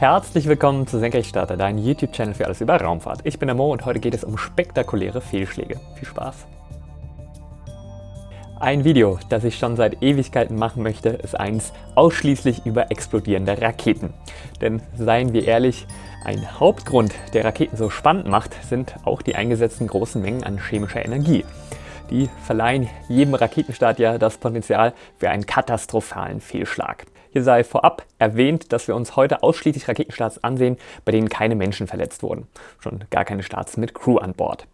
Herzlich willkommen zu Senkrechtstarter, dein YouTube-Channel für alles über Raumfahrt. Ich bin der Mo und heute geht es um spektakuläre Fehlschläge. Viel Spaß! Ein Video, das ich schon seit Ewigkeiten machen möchte, ist eins ausschließlich über explodierende Raketen. Denn seien wir ehrlich, ein Hauptgrund, der Raketen so spannend macht, sind auch die eingesetzten großen Mengen an chemischer Energie. Die verleihen jedem Raketenstart ja das Potenzial für einen katastrophalen Fehlschlag. Hier sei vorab erwähnt, dass wir uns heute ausschließlich Raketenstarts ansehen, bei denen keine Menschen verletzt wurden. Schon gar keine Starts mit Crew an Bord.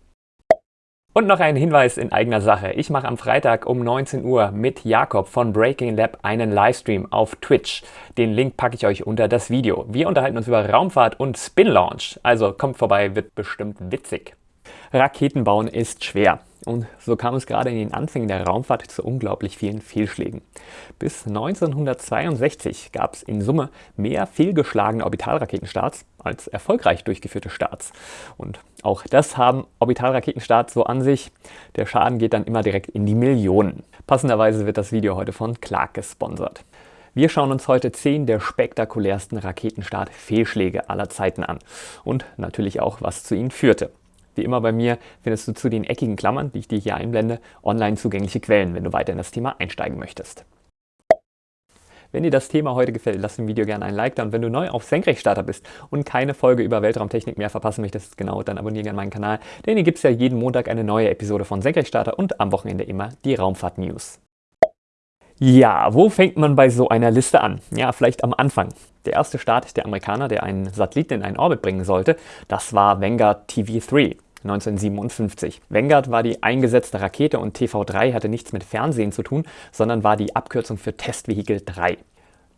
Und noch ein Hinweis in eigener Sache. Ich mache am Freitag um 19 Uhr mit Jakob von Breaking Lab einen Livestream auf Twitch. Den Link packe ich euch unter das Video. Wir unterhalten uns über Raumfahrt und Spin Launch. Also kommt vorbei, wird bestimmt witzig. Raketen bauen ist schwer. Und so kam es gerade in den Anfängen der Raumfahrt zu unglaublich vielen Fehlschlägen. Bis 1962 gab es in Summe mehr fehlgeschlagene Orbitalraketenstarts als erfolgreich durchgeführte Starts. Und auch das haben Orbitalraketenstarts so an sich. Der Schaden geht dann immer direkt in die Millionen. Passenderweise wird das Video heute von Clark gesponsert. Wir schauen uns heute 10 der spektakulärsten Raketenstart-Fehlschläge aller Zeiten an und natürlich auch, was zu ihnen führte. Wie immer bei mir findest du zu den eckigen Klammern, die ich dir hier einblende, online zugängliche Quellen, wenn du weiter in das Thema einsteigen möchtest. Wenn dir das Thema heute gefällt, lass dem Video gerne ein Like da und wenn du neu auf Senkrechtstarter bist und keine Folge über Weltraumtechnik mehr verpassen möchtest, genau, dann abonniere gerne meinen Kanal, denn hier gibt es ja jeden Montag eine neue Episode von Senkrechtstarter und am Wochenende immer die Raumfahrt-News. Ja, wo fängt man bei so einer Liste an? Ja, vielleicht am Anfang. Der erste Start der Amerikaner, der einen Satelliten in einen Orbit bringen sollte, das war Vanguard TV3. 1957. Vanguard war die eingesetzte Rakete und TV3 hatte nichts mit Fernsehen zu tun, sondern war die Abkürzung für Testvehikel 3.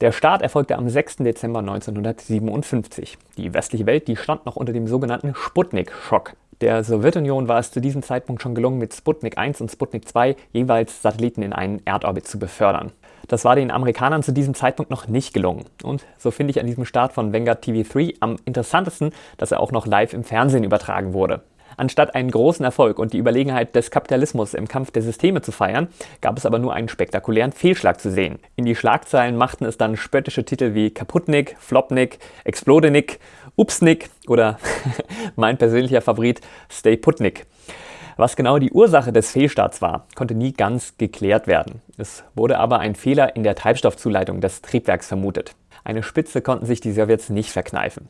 Der Start erfolgte am 6. Dezember 1957. Die westliche Welt die stand noch unter dem sogenannten Sputnik-Schock. Der Sowjetunion war es zu diesem Zeitpunkt schon gelungen, mit Sputnik 1 und Sputnik 2 jeweils Satelliten in einen Erdorbit zu befördern. Das war den Amerikanern zu diesem Zeitpunkt noch nicht gelungen. Und so finde ich an diesem Start von Vanguard TV3 am interessantesten, dass er auch noch live im Fernsehen übertragen wurde. Anstatt einen großen Erfolg und die Überlegenheit des Kapitalismus im Kampf der Systeme zu feiern, gab es aber nur einen spektakulären Fehlschlag zu sehen. In die Schlagzeilen machten es dann spöttische Titel wie Kaputnik, Flopnik, Explodenik, Upsnik oder mein persönlicher Favorit Stay Putnik. Was genau die Ursache des Fehlstarts war, konnte nie ganz geklärt werden. Es wurde aber ein Fehler in der Treibstoffzuleitung des Triebwerks vermutet. Eine Spitze konnten sich die Sowjets nicht verkneifen.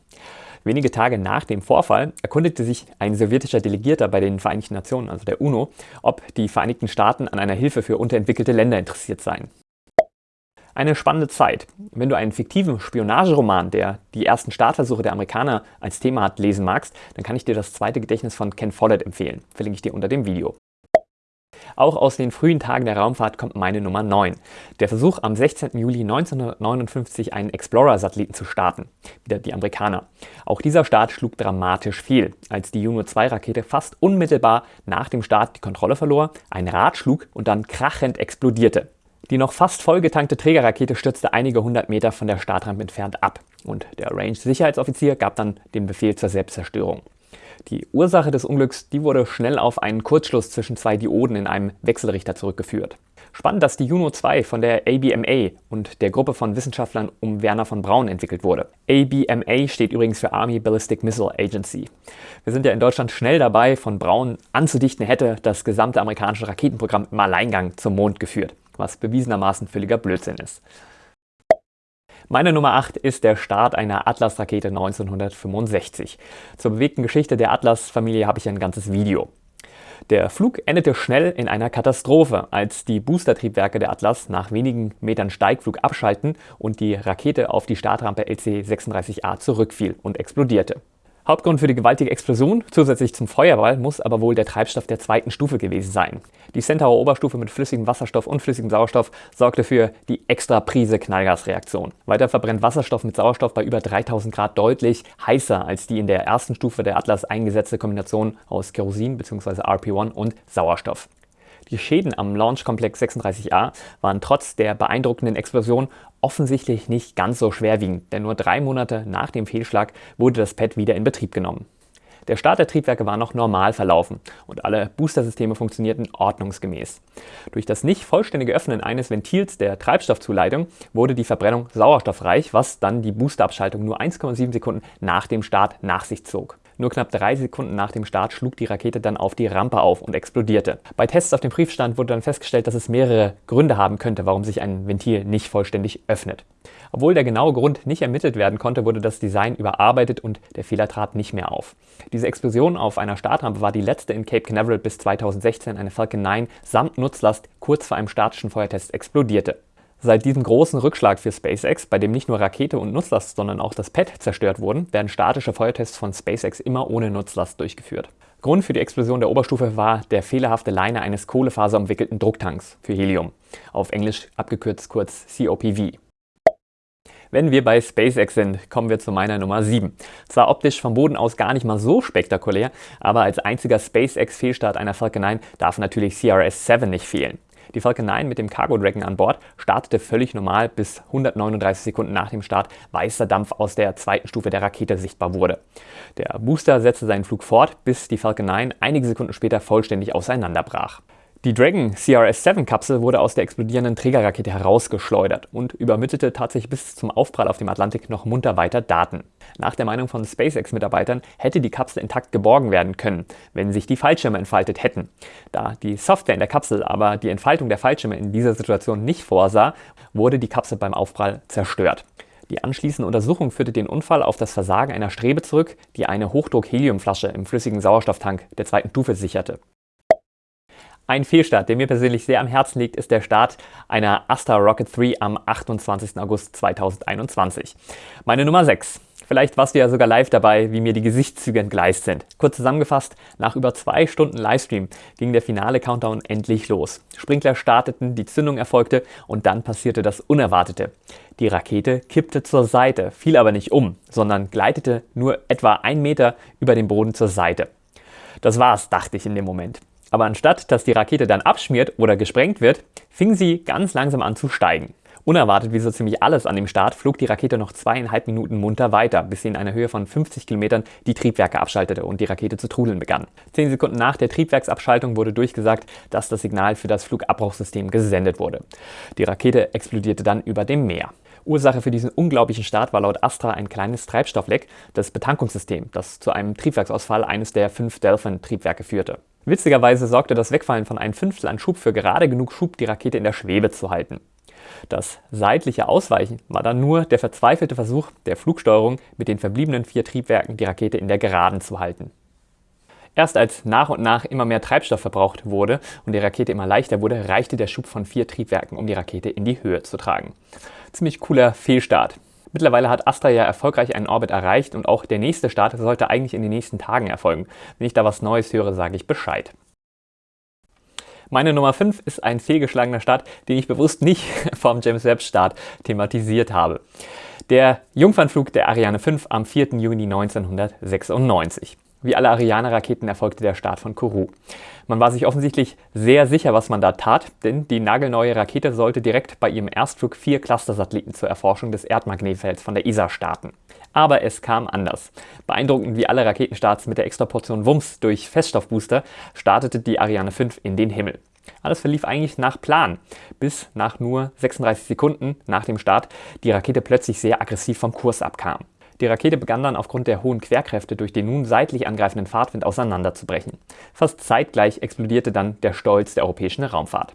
Wenige Tage nach dem Vorfall erkundigte sich ein sowjetischer Delegierter bei den Vereinten Nationen, also der UNO, ob die Vereinigten Staaten an einer Hilfe für unterentwickelte Länder interessiert seien. Eine spannende Zeit. Wenn du einen fiktiven Spionageroman, der die ersten Startversuche der Amerikaner als Thema hat, lesen magst, dann kann ich dir das zweite Gedächtnis von Ken Follett empfehlen. Verlinke ich dir unter dem Video. Auch aus den frühen Tagen der Raumfahrt kommt meine Nummer 9. Der Versuch am 16. Juli 1959 einen Explorer-Satelliten zu starten. Wieder die Amerikaner. Auch dieser Start schlug dramatisch fehl, als die Juno-2-Rakete fast unmittelbar nach dem Start die Kontrolle verlor, ein Rad schlug und dann krachend explodierte. Die noch fast vollgetankte Trägerrakete stürzte einige hundert Meter von der Startrampe entfernt ab und der Range-Sicherheitsoffizier gab dann den Befehl zur Selbstzerstörung. Die Ursache des Unglücks die wurde schnell auf einen Kurzschluss zwischen zwei Dioden in einem Wechselrichter zurückgeführt. Spannend, dass die Juno 2 von der ABMA und der Gruppe von Wissenschaftlern um Werner von Braun entwickelt wurde. ABMA steht übrigens für Army Ballistic Missile Agency. Wir sind ja in Deutschland schnell dabei, von Braun anzudichten, hätte das gesamte amerikanische Raketenprogramm im Alleingang zum Mond geführt, was bewiesenermaßen völliger Blödsinn ist. Meine Nummer 8 ist der Start einer Atlas-Rakete 1965. Zur bewegten Geschichte der Atlas-Familie habe ich ein ganzes Video. Der Flug endete schnell in einer Katastrophe, als die Boostertriebwerke der Atlas nach wenigen Metern Steigflug abschalten und die Rakete auf die Startrampe LC-36A zurückfiel und explodierte. Hauptgrund für die gewaltige Explosion, zusätzlich zum Feuerball, muss aber wohl der Treibstoff der zweiten Stufe gewesen sein. Die Centaur Oberstufe mit flüssigem Wasserstoff und flüssigem Sauerstoff sorgte für die extra Prise Knallgasreaktion. Weiter verbrennt Wasserstoff mit Sauerstoff bei über 3000 Grad deutlich heißer als die in der ersten Stufe der Atlas eingesetzte Kombination aus Kerosin bzw. RP1 und Sauerstoff. Die Schäden am Launchkomplex 36A waren trotz der beeindruckenden Explosion offensichtlich nicht ganz so schwerwiegend, denn nur drei Monate nach dem Fehlschlag wurde das Pad wieder in Betrieb genommen. Der Start der Triebwerke war noch normal verlaufen und alle Boostersysteme funktionierten ordnungsgemäß. Durch das nicht vollständige Öffnen eines Ventils der Treibstoffzuleitung wurde die Verbrennung sauerstoffreich, was dann die Boosterabschaltung nur 1,7 Sekunden nach dem Start nach sich zog. Nur knapp drei Sekunden nach dem Start schlug die Rakete dann auf die Rampe auf und explodierte. Bei Tests auf dem Prüfstand wurde dann festgestellt, dass es mehrere Gründe haben könnte, warum sich ein Ventil nicht vollständig öffnet. Obwohl der genaue Grund nicht ermittelt werden konnte, wurde das Design überarbeitet und der Fehler trat nicht mehr auf. Diese Explosion auf einer Startrampe war die letzte in Cape Canaveral bis 2016 eine Falcon 9 samt Nutzlast kurz vor einem statischen Feuertest explodierte. Seit diesem großen Rückschlag für SpaceX, bei dem nicht nur Rakete und Nutzlast, sondern auch das Pad zerstört wurden, werden statische Feuertests von SpaceX immer ohne Nutzlast durchgeführt. Grund für die Explosion der Oberstufe war der fehlerhafte Liner eines kohlefaserumwickelten Drucktanks für Helium, auf Englisch abgekürzt kurz COPV. Wenn wir bei SpaceX sind, kommen wir zu meiner Nummer 7. Zwar optisch vom Boden aus gar nicht mal so spektakulär, aber als einziger SpaceX-Fehlstart einer Falcon 9 darf natürlich CRS-7 nicht fehlen. Die Falcon 9 mit dem Cargo Dragon an Bord startete völlig normal, bis 139 Sekunden nach dem Start weißer Dampf aus der zweiten Stufe der Rakete sichtbar wurde. Der Booster setzte seinen Flug fort, bis die Falcon 9 einige Sekunden später vollständig auseinanderbrach. Die Dragon CRS-7-Kapsel wurde aus der explodierenden Trägerrakete herausgeschleudert und übermittelte tatsächlich bis zum Aufprall auf dem Atlantik noch munter weiter Daten. Nach der Meinung von SpaceX-Mitarbeitern hätte die Kapsel intakt geborgen werden können, wenn sich die Fallschirme entfaltet hätten. Da die Software in der Kapsel aber die Entfaltung der Fallschirme in dieser Situation nicht vorsah, wurde die Kapsel beim Aufprall zerstört. Die anschließende Untersuchung führte den Unfall auf das Versagen einer Strebe zurück, die eine Hochdruck-Heliumflasche im flüssigen Sauerstofftank der zweiten Stufe sicherte. Ein Fehlstart, der mir persönlich sehr am Herzen liegt, ist der Start einer Astra Rocket 3 am 28. August 2021. Meine Nummer 6. Vielleicht warst du ja sogar live dabei, wie mir die Gesichtszüge entgleist sind. Kurz zusammengefasst, nach über zwei Stunden Livestream ging der finale Countdown endlich los. Sprinkler starteten, die Zündung erfolgte und dann passierte das Unerwartete. Die Rakete kippte zur Seite, fiel aber nicht um, sondern gleitete nur etwa einen Meter über den Boden zur Seite. Das war's, dachte ich in dem Moment. Aber anstatt dass die Rakete dann abschmiert oder gesprengt wird, fing sie ganz langsam an zu steigen. Unerwartet wie so ziemlich alles an dem Start flog die Rakete noch zweieinhalb Minuten munter weiter, bis sie in einer Höhe von 50 Kilometern die Triebwerke abschaltete und die Rakete zu trudeln begann. Zehn Sekunden nach der Triebwerksabschaltung wurde durchgesagt, dass das Signal für das Flugabbruchsystem gesendet wurde. Die Rakete explodierte dann über dem Meer. Ursache für diesen unglaublichen Start war laut Astra ein kleines Treibstoffleck, das Betankungssystem, das zu einem Triebwerksausfall eines der fünf Delphin-Triebwerke führte. Witzigerweise sorgte das Wegfallen von einem Fünftel an Schub für gerade genug Schub, die Rakete in der Schwebe zu halten. Das seitliche Ausweichen war dann nur der verzweifelte Versuch der Flugsteuerung, mit den verbliebenen vier Triebwerken die Rakete in der Geraden zu halten. Erst als nach und nach immer mehr Treibstoff verbraucht wurde und die Rakete immer leichter wurde, reichte der Schub von vier Triebwerken, um die Rakete in die Höhe zu tragen. Ziemlich cooler Fehlstart. Mittlerweile hat Astra ja erfolgreich einen Orbit erreicht und auch der nächste Start sollte eigentlich in den nächsten Tagen erfolgen. Wenn ich da was Neues höre, sage ich Bescheid. Meine Nummer 5 ist ein fehlgeschlagener Start, den ich bewusst nicht vom James Webb Start thematisiert habe. Der Jungfernflug der Ariane 5 am 4. Juni 1996. Wie alle Ariane-Raketen erfolgte der Start von Kourou. Man war sich offensichtlich sehr sicher, was man da tat, denn die nagelneue Rakete sollte direkt bei ihrem Erstflug vier Cluster-Satelliten zur Erforschung des Erdmagnetfelds von der ESA starten. Aber es kam anders. Beeindruckend wie alle Raketenstarts mit der Extraportion Wumms durch Feststoffbooster startete die Ariane 5 in den Himmel. Alles verlief eigentlich nach Plan, bis nach nur 36 Sekunden nach dem Start die Rakete plötzlich sehr aggressiv vom Kurs abkam. Die Rakete begann dann aufgrund der hohen Querkräfte durch den nun seitlich angreifenden Fahrtwind auseinanderzubrechen. Fast zeitgleich explodierte dann der Stolz der europäischen Raumfahrt.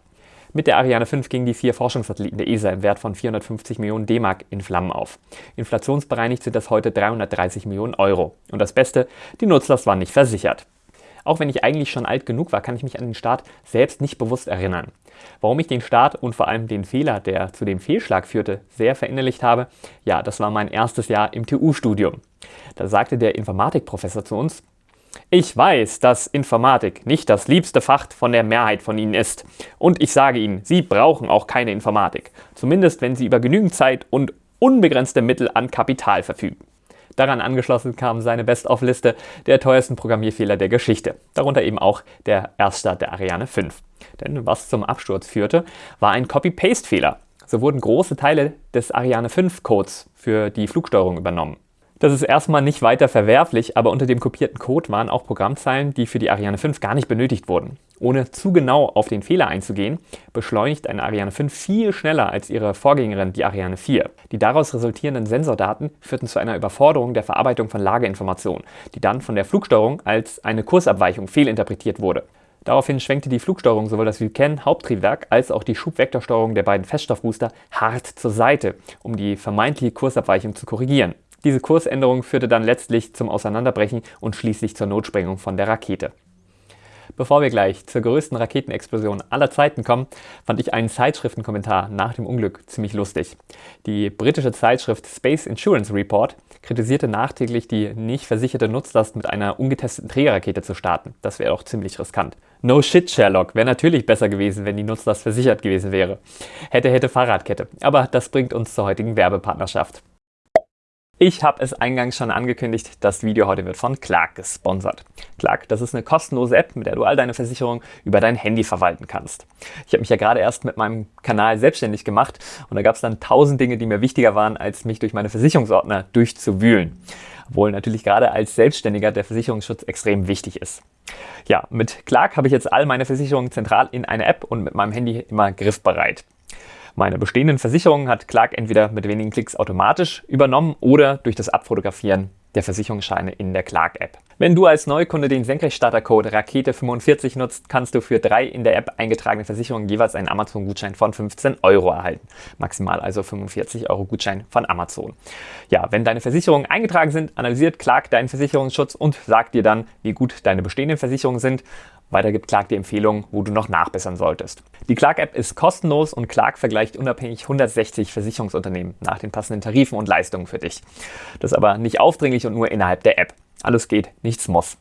Mit der Ariane 5 gingen die vier Forschungssatelliten der ESA im Wert von 450 Millionen D-Mark in Flammen auf. Inflationsbereinigt sind das heute 330 Millionen Euro. Und das Beste, die Nutzlast war nicht versichert. Auch wenn ich eigentlich schon alt genug war, kann ich mich an den Start selbst nicht bewusst erinnern. Warum ich den Start und vor allem den Fehler, der zu dem Fehlschlag führte, sehr verinnerlicht habe, ja, das war mein erstes Jahr im TU-Studium. Da sagte der Informatikprofessor zu uns, ich weiß, dass Informatik nicht das liebste Fach von der Mehrheit von Ihnen ist. Und ich sage Ihnen, Sie brauchen auch keine Informatik. Zumindest wenn Sie über genügend Zeit und unbegrenzte Mittel an Kapital verfügen. Daran angeschlossen kam seine Best-of-Liste der teuersten Programmierfehler der Geschichte, darunter eben auch der Erststart der Ariane 5. Denn was zum Absturz führte, war ein Copy-Paste-Fehler. So wurden große Teile des Ariane 5 Codes für die Flugsteuerung übernommen. Das ist erstmal nicht weiter verwerflich, aber unter dem kopierten Code waren auch Programmzeilen, die für die Ariane 5 gar nicht benötigt wurden. Ohne zu genau auf den Fehler einzugehen, beschleunigt eine Ariane 5 viel schneller als ihre Vorgängerin, die Ariane 4. Die daraus resultierenden Sensordaten führten zu einer Überforderung der Verarbeitung von Lageinformationen, die dann von der Flugsteuerung als eine Kursabweichung fehlinterpretiert wurde. Daraufhin schwenkte die Flugsteuerung sowohl das Vulcan Haupttriebwerk als auch die Schubvektorsteuerung der beiden Feststoffbooster hart zur Seite, um die vermeintliche Kursabweichung zu korrigieren. Diese Kursänderung führte dann letztlich zum Auseinanderbrechen und schließlich zur Notsprengung von der Rakete. Bevor wir gleich zur größten Raketenexplosion aller Zeiten kommen, fand ich einen Zeitschriftenkommentar nach dem Unglück ziemlich lustig. Die britische Zeitschrift Space Insurance Report kritisierte nachträglich die nicht versicherte Nutzlast mit einer ungetesteten Trägerrakete zu starten. Das wäre doch ziemlich riskant. No shit, Sherlock. Wäre natürlich besser gewesen, wenn die Nutzlast versichert gewesen wäre. Hätte, hätte Fahrradkette. Aber das bringt uns zur heutigen Werbepartnerschaft. Ich habe es eingangs schon angekündigt, das Video heute wird von Clark gesponsert. Clark, das ist eine kostenlose App, mit der du all deine Versicherungen über dein Handy verwalten kannst. Ich habe mich ja gerade erst mit meinem Kanal selbstständig gemacht und da gab es dann tausend Dinge, die mir wichtiger waren, als mich durch meine Versicherungsordner durchzuwühlen. Obwohl natürlich gerade als Selbstständiger der Versicherungsschutz extrem wichtig ist. Ja, mit Clark habe ich jetzt all meine Versicherungen zentral in einer App und mit meinem Handy immer griffbereit. Meine bestehenden Versicherungen hat Clark entweder mit wenigen Klicks automatisch übernommen oder durch das Abfotografieren der Versicherungsscheine in der Clark-App. Wenn du als Neukunde den Senkrechtstarter-Code Rakete45 nutzt, kannst du für drei in der App eingetragene Versicherungen jeweils einen Amazon-Gutschein von 15 Euro erhalten. Maximal also 45 Euro Gutschein von Amazon. Ja, wenn deine Versicherungen eingetragen sind, analysiert Clark deinen Versicherungsschutz und sagt dir dann, wie gut deine bestehenden Versicherungen sind weiter gibt Clark die Empfehlung, wo du noch nachbessern solltest. Die Clark-App ist kostenlos und Clark vergleicht unabhängig 160 Versicherungsunternehmen nach den passenden Tarifen und Leistungen für dich. Das ist aber nicht aufdringlich und nur innerhalb der App. Alles geht, nichts muss.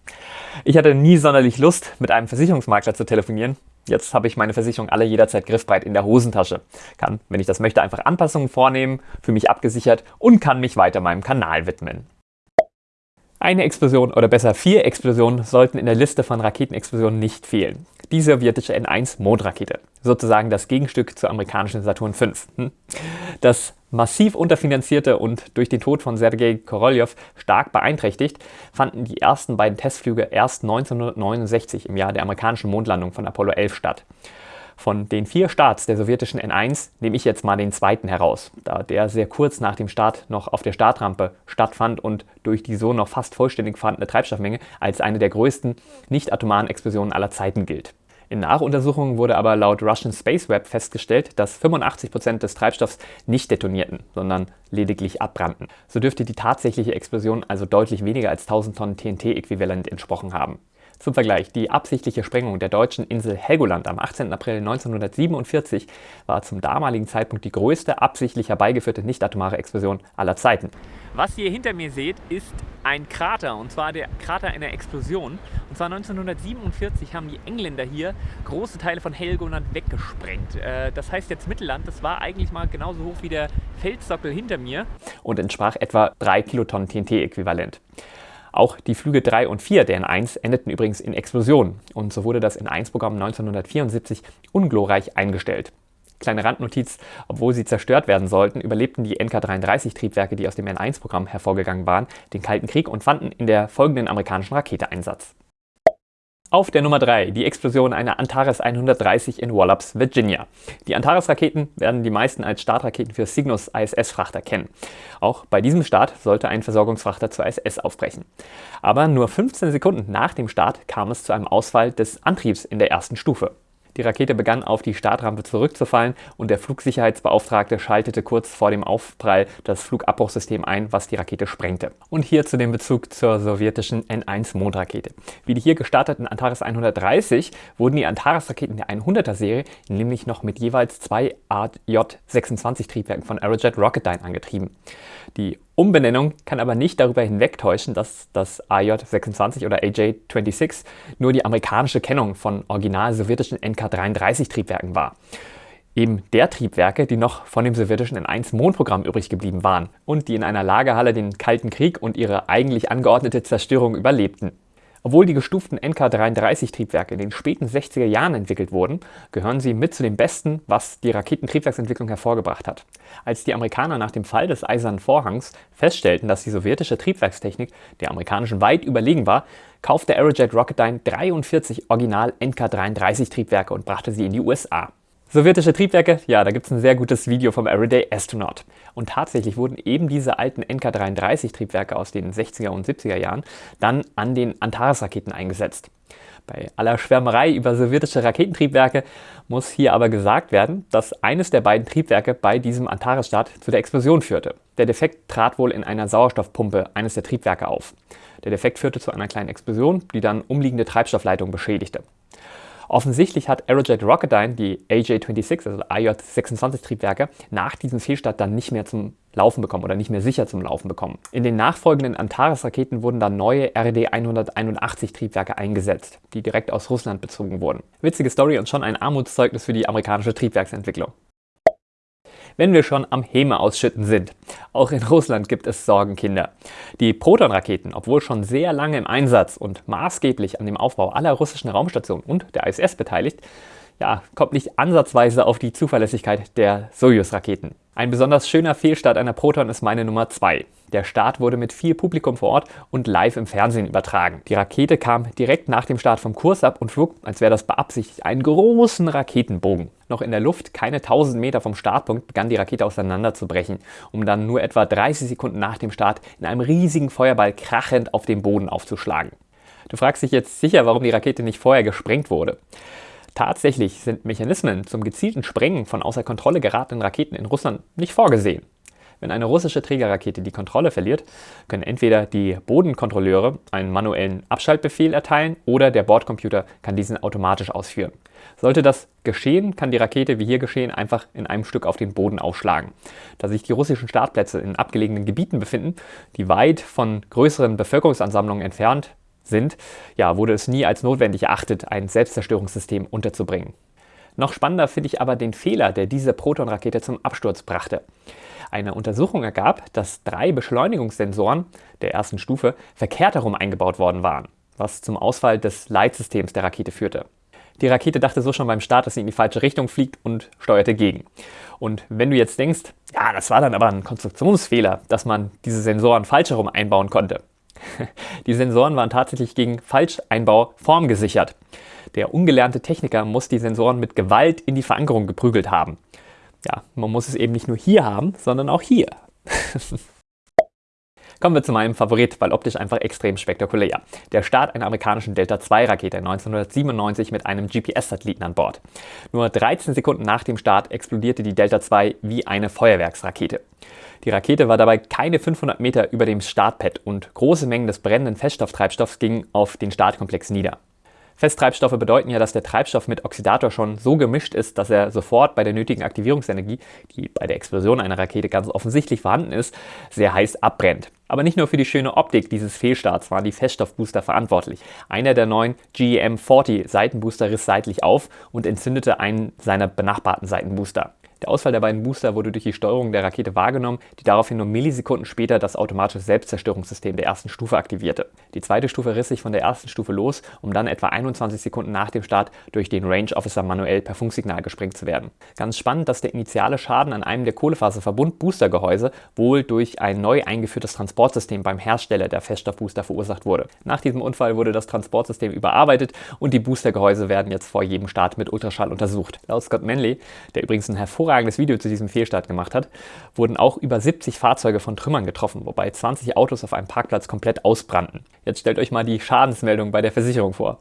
Ich hatte nie sonderlich Lust, mit einem Versicherungsmakler zu telefonieren. Jetzt habe ich meine Versicherung alle jederzeit griffbreit in der Hosentasche. Kann, wenn ich das möchte, einfach Anpassungen vornehmen, für mich abgesichert und kann mich weiter meinem Kanal widmen. Eine Explosion oder besser vier Explosionen sollten in der Liste von Raketenexplosionen nicht fehlen. Die sowjetische N1-Mondrakete, sozusagen das Gegenstück zur amerikanischen Saturn V. Hm? Das massiv unterfinanzierte und durch den Tod von Sergei Korolev stark beeinträchtigt, fanden die ersten beiden Testflüge erst 1969 im Jahr der amerikanischen Mondlandung von Apollo 11 statt. Von den vier Starts der sowjetischen N1 nehme ich jetzt mal den zweiten heraus, da der sehr kurz nach dem Start noch auf der Startrampe stattfand und durch die so noch fast vollständig vorhandene Treibstoffmenge als eine der größten nicht-atomaren Explosionen aller Zeiten gilt. In Nachuntersuchungen wurde aber laut Russian Space Web festgestellt, dass 85% des Treibstoffs nicht detonierten, sondern lediglich abbrannten. So dürfte die tatsächliche Explosion also deutlich weniger als 1000 Tonnen TNT-Äquivalent entsprochen haben. Zum Vergleich, die absichtliche Sprengung der deutschen Insel Helgoland am 18. April 1947 war zum damaligen Zeitpunkt die größte absichtlich herbeigeführte nicht-atomare Explosion aller Zeiten. Was ihr hinter mir seht, ist ein Krater, und zwar der Krater einer Explosion. Und zwar 1947 haben die Engländer hier große Teile von Helgoland weggesprengt. Äh, das heißt jetzt Mittelland, das war eigentlich mal genauso hoch wie der Felssockel hinter mir und entsprach etwa 3 Kilotonnen TNT-Äquivalent. Auch die Flüge 3 und 4 der N1 endeten übrigens in Explosionen und so wurde das N1-Programm 1974 unglorreich eingestellt. Kleine Randnotiz, obwohl sie zerstört werden sollten, überlebten die NK-33-Triebwerke, die aus dem N1-Programm hervorgegangen waren, den Kalten Krieg und fanden in der folgenden amerikanischen Rakete Einsatz. Auf der Nummer 3 die Explosion einer Antares 130 in Wallops, Virginia. Die Antares-Raketen werden die meisten als Startraketen für Cygnus ISS-Frachter kennen. Auch bei diesem Start sollte ein Versorgungsfrachter zur ISS aufbrechen. Aber nur 15 Sekunden nach dem Start kam es zu einem Ausfall des Antriebs in der ersten Stufe. Die Rakete begann auf die Startrampe zurückzufallen und der Flugsicherheitsbeauftragte schaltete kurz vor dem Aufprall das Flugabbruchsystem ein, was die Rakete sprengte. Und hier zu dem Bezug zur sowjetischen N1-Mondrakete. Wie die hier gestarteten Antares 130 wurden die Antares-Raketen der 100er Serie nämlich noch mit jeweils zwei AJ-26 Triebwerken von Aerojet Rocketdyne angetrieben. Die Umbenennung kann aber nicht darüber hinwegtäuschen, dass das AJ-26 oder AJ-26 nur die amerikanische Kennung von original sowjetischen NK-33 Triebwerken war. Eben der Triebwerke, die noch von dem sowjetischen N1-Mondprogramm übrig geblieben waren und die in einer Lagerhalle den Kalten Krieg und ihre eigentlich angeordnete Zerstörung überlebten. Obwohl die gestuften NK-33-Triebwerke in den späten 60er Jahren entwickelt wurden, gehören sie mit zu den besten, was die Raketentriebwerksentwicklung hervorgebracht hat. Als die Amerikaner nach dem Fall des Eisernen Vorhangs feststellten, dass die sowjetische Triebwerkstechnik der amerikanischen weit überlegen war, kaufte Aerojet Rocketdyne 43 Original NK-33-Triebwerke und brachte sie in die USA. Sowjetische Triebwerke, ja, da gibt es ein sehr gutes Video vom Everyday Astronaut. Und tatsächlich wurden eben diese alten NK-33-Triebwerke aus den 60er und 70er Jahren dann an den Antares-Raketen eingesetzt. Bei aller Schwärmerei über sowjetische Raketentriebwerke muss hier aber gesagt werden, dass eines der beiden Triebwerke bei diesem Antares-Start zu der Explosion führte. Der Defekt trat wohl in einer Sauerstoffpumpe eines der Triebwerke auf. Der Defekt führte zu einer kleinen Explosion, die dann umliegende Treibstoffleitungen beschädigte. Offensichtlich hat Aerojet Rocketdyne die AJ-26, also AJ-26 Triebwerke, nach diesem Fehlstart dann nicht mehr zum Laufen bekommen oder nicht mehr sicher zum Laufen bekommen. In den nachfolgenden Antares-Raketen wurden dann neue RD-181 Triebwerke eingesetzt, die direkt aus Russland bezogen wurden. Witzige Story und schon ein Armutszeugnis für die amerikanische Triebwerksentwicklung wenn wir schon am Häme ausschütten sind. Auch in Russland gibt es Sorgenkinder. Die Proton-Raketen, obwohl schon sehr lange im Einsatz und maßgeblich an dem Aufbau aller russischen Raumstationen und der ISS beteiligt, ja, kommt nicht ansatzweise auf die Zuverlässigkeit der Soyuz-Raketen. Ein besonders schöner Fehlstart einer Proton ist meine Nummer 2. Der Start wurde mit viel Publikum vor Ort und live im Fernsehen übertragen. Die Rakete kam direkt nach dem Start vom Kurs ab und flog, als wäre das beabsichtigt, einen großen Raketenbogen. Noch in der Luft, keine 1000 Meter vom Startpunkt, begann die Rakete auseinanderzubrechen, um dann nur etwa 30 Sekunden nach dem Start in einem riesigen Feuerball krachend auf dem Boden aufzuschlagen. Du fragst dich jetzt sicher, warum die Rakete nicht vorher gesprengt wurde. Tatsächlich sind Mechanismen zum gezielten Sprengen von außer Kontrolle geratenen Raketen in Russland nicht vorgesehen. Wenn eine russische Trägerrakete die Kontrolle verliert, können entweder die Bodenkontrolleure einen manuellen Abschaltbefehl erteilen oder der Bordcomputer kann diesen automatisch ausführen. Sollte das geschehen, kann die Rakete, wie hier geschehen, einfach in einem Stück auf den Boden aufschlagen. Da sich die russischen Startplätze in abgelegenen Gebieten befinden, die weit von größeren Bevölkerungsansammlungen entfernt sind, ja, wurde es nie als notwendig erachtet, ein Selbstzerstörungssystem unterzubringen. Noch spannender finde ich aber den Fehler, der diese Proton-Rakete zum Absturz brachte. Eine Untersuchung ergab, dass drei Beschleunigungssensoren der ersten Stufe verkehrt herum eingebaut worden waren, was zum Ausfall des Leitsystems der Rakete führte. Die Rakete dachte so schon beim Start, dass sie in die falsche Richtung fliegt und steuerte gegen. Und wenn du jetzt denkst, ja, das war dann aber ein Konstruktionsfehler, dass man diese Sensoren falsch herum einbauen konnte. Die Sensoren waren tatsächlich gegen Falscheinbau formgesichert. Der ungelernte Techniker muss die Sensoren mit Gewalt in die Verankerung geprügelt haben ja, man muss es eben nicht nur hier haben, sondern auch hier. Kommen wir zu meinem Favorit, weil optisch einfach extrem spektakulär. Der Start einer amerikanischen Delta-II-Rakete 1997 mit einem GPS-Satelliten an Bord. Nur 13 Sekunden nach dem Start explodierte die Delta-II wie eine Feuerwerksrakete. Die Rakete war dabei keine 500 Meter über dem Startpad und große Mengen des brennenden Feststofftreibstoffs gingen auf den Startkomplex nieder. Festtreibstoffe bedeuten ja, dass der Treibstoff mit Oxidator schon so gemischt ist, dass er sofort bei der nötigen Aktivierungsenergie, die bei der Explosion einer Rakete ganz offensichtlich vorhanden ist, sehr heiß abbrennt. Aber nicht nur für die schöne Optik dieses Fehlstarts waren die Feststoffbooster verantwortlich. Einer der neuen GEM-40 Seitenbooster riss seitlich auf und entzündete einen seiner benachbarten Seitenbooster. Der Ausfall der beiden Booster wurde durch die Steuerung der Rakete wahrgenommen, die daraufhin nur Millisekunden später das automatische Selbstzerstörungssystem der ersten Stufe aktivierte. Die zweite Stufe riss sich von der ersten Stufe los, um dann etwa 21 Sekunden nach dem Start durch den Range Officer manuell per Funksignal gesprengt zu werden. Ganz spannend, dass der initiale Schaden an einem der Kohlefaserverbund-Boostergehäuse wohl durch ein neu eingeführtes Transportsystem beim Hersteller der Feststoffbooster verursacht wurde. Nach diesem Unfall wurde das Transportsystem überarbeitet und die Boostergehäuse werden jetzt vor jedem Start mit Ultraschall untersucht. Laut Scott Manley, der übrigens ein hervorragendes hervorragendes Video zu diesem Fehlstart gemacht hat, wurden auch über 70 Fahrzeuge von Trümmern getroffen, wobei 20 Autos auf einem Parkplatz komplett ausbrannten. Jetzt stellt euch mal die Schadensmeldung bei der Versicherung vor.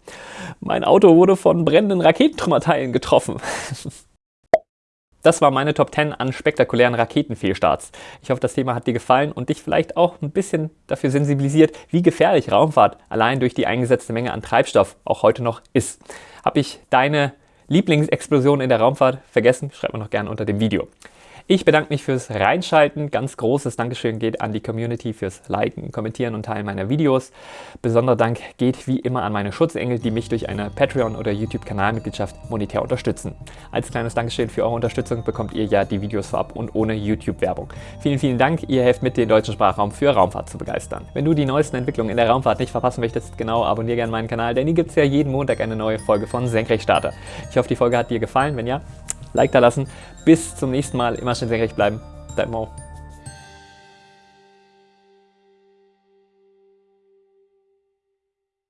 Mein Auto wurde von brennenden Raketentrümmerteilen getroffen. Das war meine Top 10 an spektakulären Raketenfehlstarts. Ich hoffe, das Thema hat dir gefallen und dich vielleicht auch ein bisschen dafür sensibilisiert, wie gefährlich Raumfahrt allein durch die eingesetzte Menge an Treibstoff auch heute noch ist. Habe ich deine Lieblingsexplosion in der Raumfahrt vergessen? Schreibt mir noch gerne unter dem Video. Ich bedanke mich fürs Reinschalten. Ganz großes Dankeschön geht an die Community fürs Liken, Kommentieren und Teilen meiner Videos. Besonderer Dank geht wie immer an meine Schutzengel, die mich durch eine Patreon- oder YouTube-Kanalmitgliedschaft monetär unterstützen. Als kleines Dankeschön für eure Unterstützung bekommt ihr ja die Videos vorab und ohne YouTube-Werbung. Vielen, vielen Dank. Ihr helft mit, den deutschen Sprachraum für Raumfahrt zu begeistern. Wenn du die neuesten Entwicklungen in der Raumfahrt nicht verpassen möchtest, genau abonniere gerne meinen Kanal, denn hier gibt es ja jeden Montag eine neue Folge von Senkrechtstarter. Ich hoffe, die Folge hat dir gefallen. Wenn ja, Like da lassen. Bis zum nächsten Mal. Immer schön senkrecht bleiben. Dein Mo.